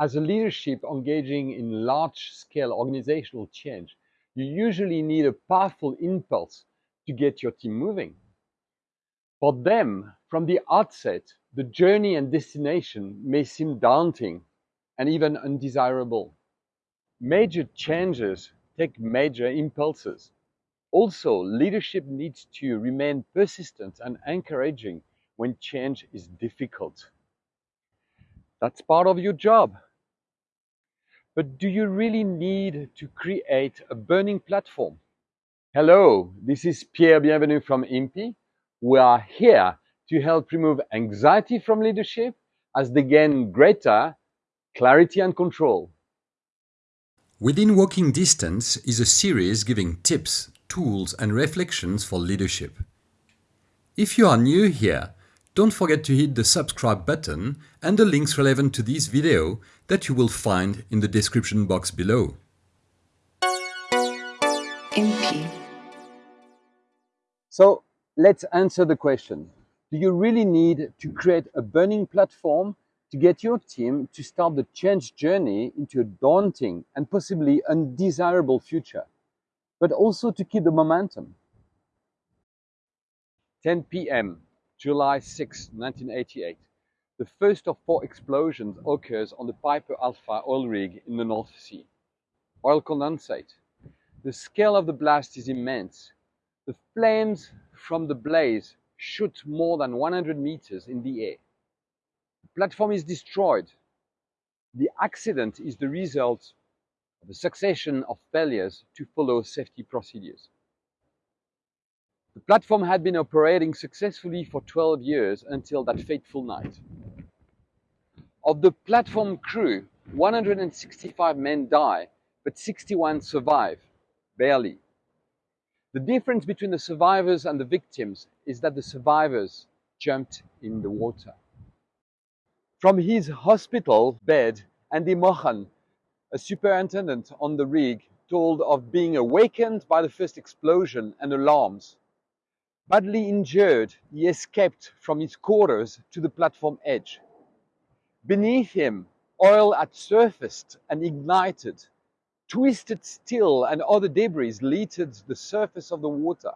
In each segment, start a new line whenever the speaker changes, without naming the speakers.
As a leadership engaging in large-scale organizational change, you usually need a powerful impulse to get your team moving. For them, from the outset, the journey and destination may seem daunting and even undesirable. Major changes take major impulses. Also, leadership needs to remain persistent and encouraging when change is difficult. That's part of your job. But do you really need to create a burning platform? Hello, this is Pierre Bienvenu from IMPI. We are here to help remove anxiety from leadership as they gain greater clarity and control.
Within Walking Distance is a series giving tips, tools and reflections for leadership. If you are new here, don't forget to hit the subscribe button and the links relevant to this video that you will find in the description box below.
MP.
So let's answer the question. Do you really need to create a burning platform to get your team to start the change journey into a daunting and possibly undesirable future, but also to keep the momentum? 10 p.m. July 6, 1988. The first of four explosions occurs on the Piper Alpha oil rig in the North Sea. Oil condensate. The scale of the blast is immense. The flames from the blaze shoot more than 100 meters in the air. The platform is destroyed. The accident is the result of a succession of failures to follow safety procedures. The platform had been operating successfully for 12 years until that fateful night. Of the platform crew, 165 men die, but 61 survive, barely. The difference between the survivors and the victims is that the survivors jumped in the water. From his hospital bed, Andy Mochan, a superintendent on the rig, told of being awakened by the first explosion and alarms Badly injured, he escaped from his quarters to the platform edge. Beneath him, oil had surfaced and ignited. Twisted steel and other debris littered the surface of the water.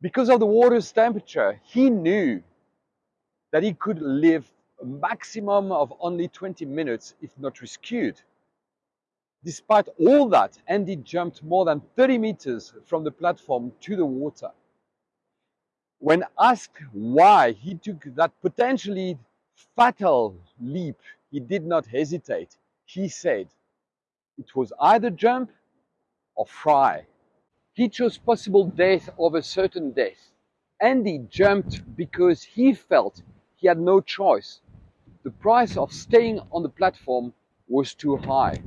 Because of the water's temperature, he knew that he could live a maximum of only 20 minutes if not rescued. Despite all that, Andy jumped more than 30 meters from the platform to the water. When asked why he took that potentially fatal leap, he did not hesitate. He said, it was either jump or fry. He chose possible death over certain death. Andy jumped because he felt he had no choice. The price of staying on the platform was too high.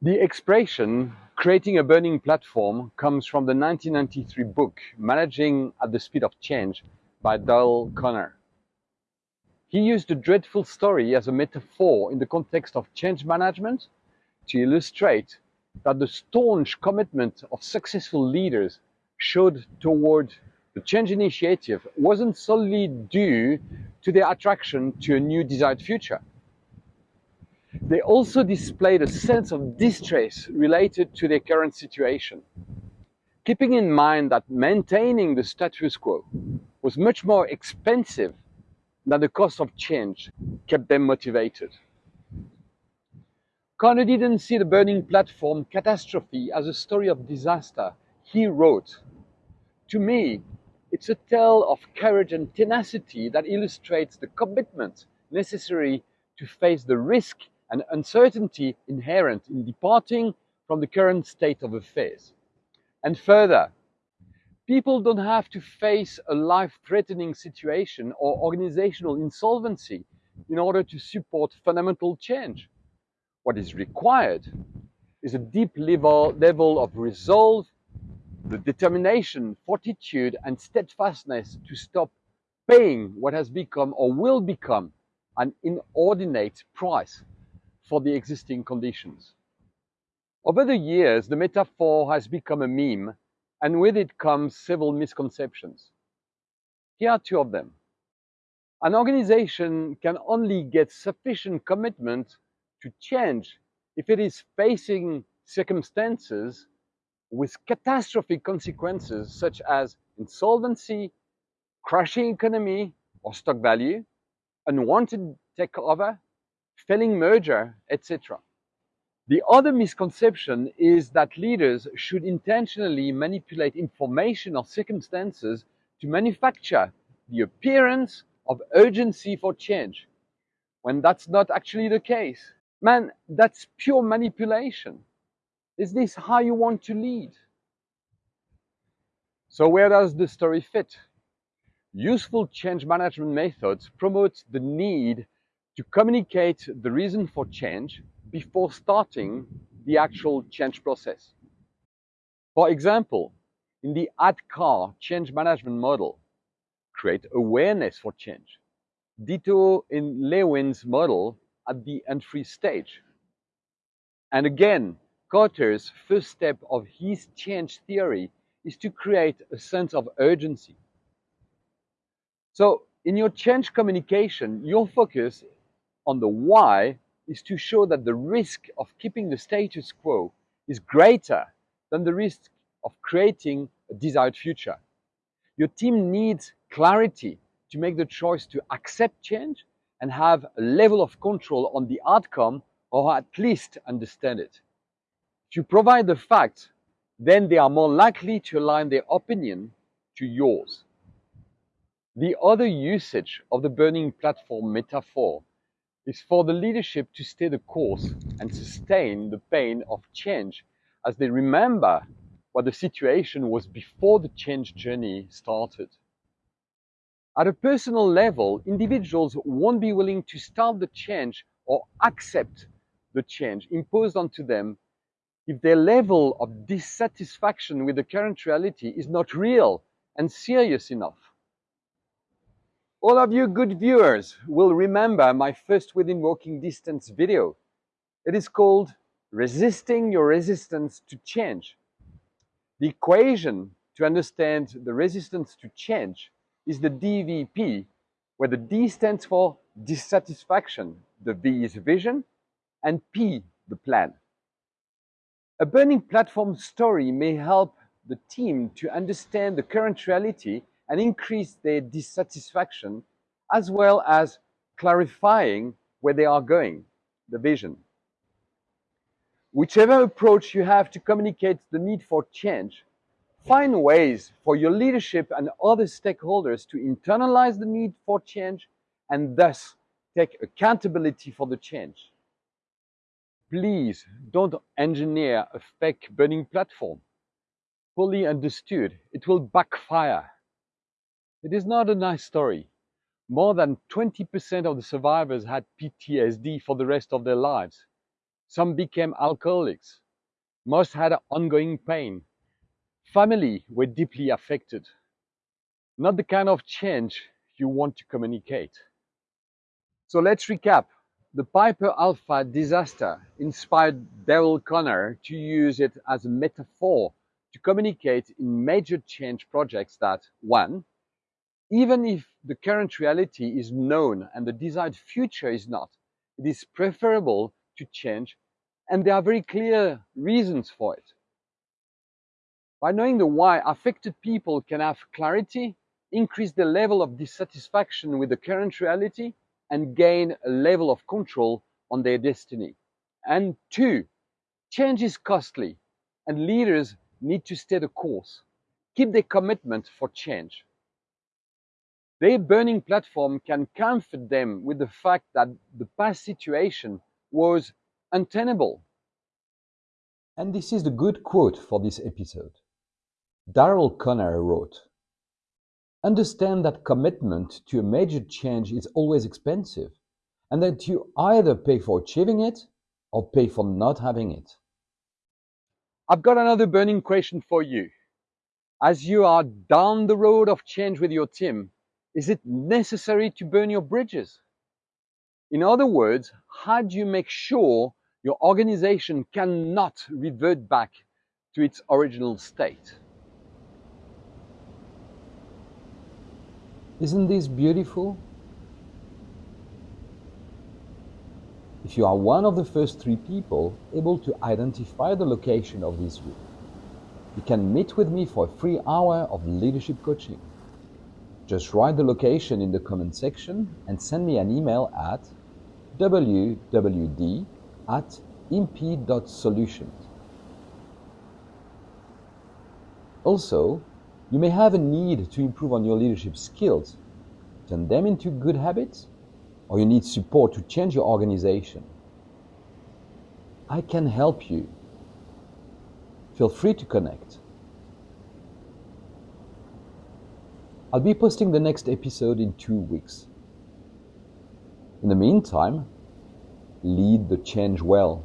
The expression Creating a Burning Platform comes from the 1993 book Managing at the Speed of Change by Dale Conner. He used a dreadful story as a metaphor in the context of change management to illustrate that the staunch commitment of successful leaders showed toward the change initiative wasn't solely due to their attraction to a new desired future they also displayed a sense of distress related to their current situation. Keeping in mind that maintaining the status quo was much more expensive than the cost of change kept them motivated. Conner didn't see the burning platform catastrophe as a story of disaster. He wrote, To me, it's a tale of courage and tenacity that illustrates the commitment necessary to face the risk and uncertainty inherent in departing from the current state of affairs. And further, people don't have to face a life-threatening situation or organizational insolvency in order to support fundamental change. What is required is a deep level, level of resolve, the determination, fortitude, and steadfastness to stop paying what has become or will become an inordinate price for the existing conditions. Over the years, the metaphor has become a meme, and with it comes several misconceptions. Here are two of them. An organization can only get sufficient commitment to change if it is facing circumstances with catastrophic consequences such as insolvency, crashing economy or stock value, unwanted takeover, failing merger, etc. The other misconception is that leaders should intentionally manipulate information or circumstances to manufacture the appearance of urgency for change, when that's not actually the case. Man, that's pure manipulation. Is this how you want to lead? So where does the story fit? Useful change management methods promote the need to communicate the reason for change before starting the actual change process. For example, in the ADKAR change management model, create awareness for change. Ditto in Lewin's model at the entry stage. And again, Kotter's first step of his change theory is to create a sense of urgency. So in your change communication, your focus on the why is to show that the risk of keeping the status quo is greater than the risk of creating a desired future. Your team needs clarity to make the choice to accept change and have a level of control on the outcome or at least understand it. If you provide the facts, then they are more likely to align their opinion to yours. The other usage of the burning platform metaphor is for the leadership to stay the course and sustain the pain of change as they remember what the situation was before the change journey started. At a personal level, individuals won't be willing to start the change or accept the change imposed onto them if their level of dissatisfaction with the current reality is not real and serious enough. All of you good viewers will remember my first within walking distance video. It is called Resisting Your Resistance to Change. The equation to understand the resistance to change is the DVP, where the D stands for dissatisfaction, the V is vision, and P, the plan. A burning platform story may help the team to understand the current reality and increase their dissatisfaction, as well as clarifying where they are going, the vision. Whichever approach you have to communicate the need for change, Find ways for your leadership and other stakeholders to internalize the need for change and thus take accountability for the change. Please don't engineer a fake burning platform. Fully understood, it will backfire. It is not a nice story. More than 20% of the survivors had PTSD for the rest of their lives. Some became alcoholics. Most had ongoing pain family were deeply affected. Not the kind of change you want to communicate. So let's recap. The Piper Alpha disaster inspired Daryl Conner to use it as a metaphor to communicate in major change projects that, one, even if the current reality is known and the desired future is not, it is preferable to change and there are very clear reasons for it. By knowing the why, affected people can have clarity, increase the level of dissatisfaction with the current reality, and gain a level of control on their destiny. And two, change is costly, and leaders need to stay the course, keep their commitment for change. Their burning platform can comfort them with the fact that the past situation was untenable. And this is the good quote for this episode. Daryl Conner wrote, Understand that commitment to a major change is always expensive, and that you either pay for achieving it or pay for not having it. I've got another burning question for you. As you are down the road of change with your team, is it necessary to burn your bridges? In other words, how do you make sure your organization cannot revert back to its original state? Isn't this beautiful? If you are one of the first three people able to identify the location of this room, you can meet with me for a free hour of leadership coaching. Just write the location in the comment section and send me an email at wwd at imp.solutions. Also, you may have a need to improve on your leadership skills, turn them into good habits, or you need support to change your organization. I can help you. Feel free to connect. I'll be posting the next episode in two weeks. In the meantime, lead the change well.